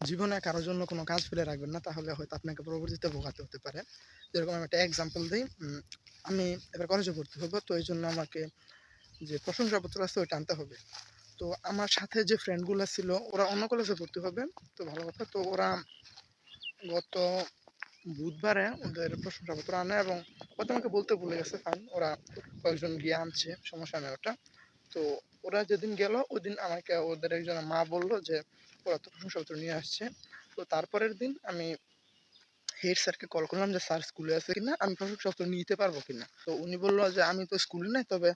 জীবনে কারোর জন্য কোনো কাজ ফেলে রাখবেন না, তাহলে হয়তো আপনাকে পরবর্তীতে ভোগাতে হতে পারে। যেরকম আমি একটা এক্সাম্পল দিই আমি এবার কলেজে ভর্তি হব, তো এই জন্য আমাকে যে প্রশংসাপত্র আছে ওইটা আনতে হবে। তো আমার সাথে যে ফ্রেন্ডগুলো ছিল, ওরা অন্য কলেজে ভর্তি হবে, তো ভালো কথা, তো ওরা গত বুধবারে ওদের প্রশংসাপত্র আনে এবং হয়তো আমাকে বলতে ভুলে গেছে ফাইন ওরা কয়েকজন গিয়ে আনছে, সমস্যা নেই ওটা। তো ওরা যেদিন গেল ওই দিন আমাকে ওদের একজন মা বলল যে, ওরা তো প্রশংসাপত্র নিয়ে আসছে। তো তারপরের দিন আমি হেড স্যারকে কল করলাম যে, স্যার স্কুলে আছে কিনা? আমি প্রশংসাপত্র নিতে পারব কিনা? তো উনি বলল যে, আমি তো স্কুলে নাই, তবে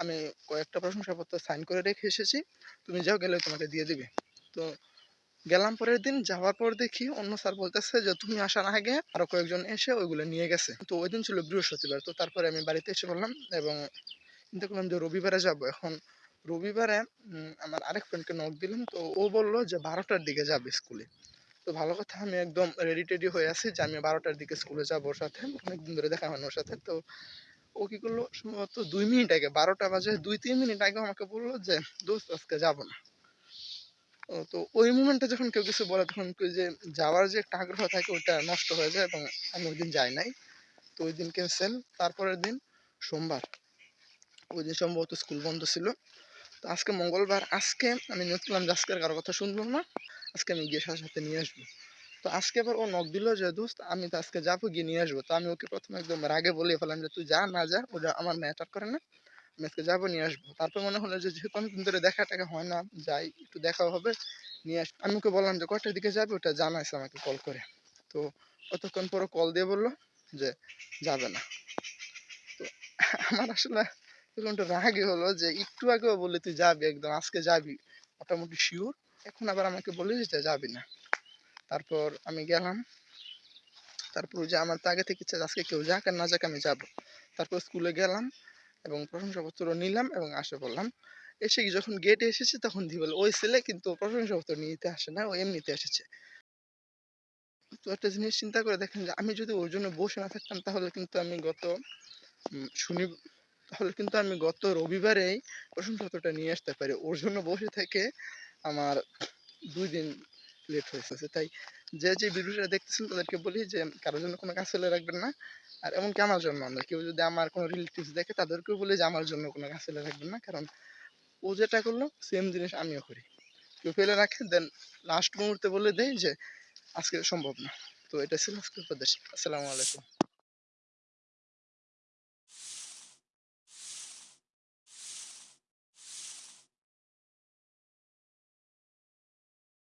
আমি কয়েকটা প্রশংসাপত্র সাইন করে রেখে এসেছি। তুমি যাও, গেলে তোমাকে দিয়ে দিবে। তো গেলাম পরের দিন, যাওয়ার পর দেখি অন্য স্যার বলতেছে যে, তুমি আসার আগে আরও কয়েকজন এসে ওইগুলো নিয়ে গেছে। তো ওই দিন ছিল বৃহস্পতিবার, তো তারপরে আমি বাড়িতে এসে বললাম এবং চিন্তা করলাম যে, রবিবারে যাব, এখন রবিবারে আমার আরেক ফ্রেন্ডকে নক দিলাম, তো ও বলল যে বারোটার দিকে যাবে স্কুলে। তো ভালো কথা, আমি একদম রেডি টেডি হয়ে আছি যে আমি বারোটার দিকে স্কুলে যাব ওর সাথে, অনেকদিন ধরে দেখা হয় ওর সাথে। তো ও কি করল, সম্ভবত দুই মিনিট আগে, বারোটা বাজে, দুই তিন মিনিট আগে আমাকে বলল যে, দোস্ত, আজকে যাব না। তো ওই মুমেন্টে যখন কেউ কিছু বলে, তখন যে যাওয়ার যে একটা আগ্রহ থাকে ওটা নষ্ট হয়ে যায় এবং আমি ওই দিন যাই নাই। তো ওই দিন ক্যান্সেল তারপরের দিন সোমবার। ওই দিন সম্ভবত স্কুল বন্ধ ছিল। তো আজকে মঙ্গলবার, আজকে আমি নিয়োগ করলাম যে আজকের কারও কথা শুনব না, আজকে আমি গিয়ে সাথে নিয়ে আসব। তো আজকে আবার ও নক দিল যে, দোস্ত, আমি তো আজকে যাব, গিয়ে নিয়ে আসব। তো আমি ওকে প্রথমে একদম রাগে বলে ফেলাম যে, তুই যা না যা, ওটা আমার ম্যাটার করে না, আমি আজকে যাব, নিয়ে আসব। তারপর মনে হলো যে, যেহেতু অনেকদিন ধরে দেখা টাকা হয় না, যাই, একটু দেখাও হবে, নিয়ে আস, আমি ওকে বললাম যে, কয়টার দিকে যাবে? ওটা জানাইছে আমাকে কল করে। তো অতক্ষণ পরে কল দিয়ে বলল যে, যাবে না। তো আমার আসলে তখন একটু রাগই হলো যে একটু আগেও বললি তুই যাবি একদম, আজকে যাবি। মোটামুটি শিওর এখন আবার আমাকে বলিস যে যাবি না। তারপর আমি গেলাম। তারপর যে আমার তো আগে থেকে ইচ্ছা আজকে কেউ যাক আর না যাক আমি যাব। তারপর স্কুলে গেলাম এবং প্রশংসাপত্র নিলাম এবং আসে বললাম এসে যখন গেটে এসেছে তখন দি বলে, ওই ছেলে কিন্তু প্রশংসাপত্র নিতে আসে না, ও এমনিতে এসেছে। তো একটা জিনিস চিন্তা করে দেখেন যে আমি যদি ওর জন্য বসে না থাকতাম তাহলে কিন্তু আমি গত শনি তাহলে কিন্তু আমি গত রবিবারেই প্রশংসাপত্রটা নিয়ে আসতে পারি। ওর জন্য বসে থেকে আমার দুই দিন লেট হয়েছে তাই যে যে ভিডিওটা দেখতেছেন তাদেরকে বলি যে কারোর জন্য কোনো কাজ ফেলে রাখবেন না। আর এমনকি আমার জন্য না। কেউ যদি আমার কোনো রিলেটিভস দেখে তাদেরকেও বলি যে, আমার জন্য কোনো কাজ ফেলে রাখবেন না। কারণ ও যেটা করল সেম জিনিস আমিও করি। কেউ ফেলে রাখে দেন লাস্ট মুহূর্তে বলে দেয় যে, আজকে সম্ভব না। তো এটা ছিল আজকের উপদেশ। আসসালামু আলাইকুম।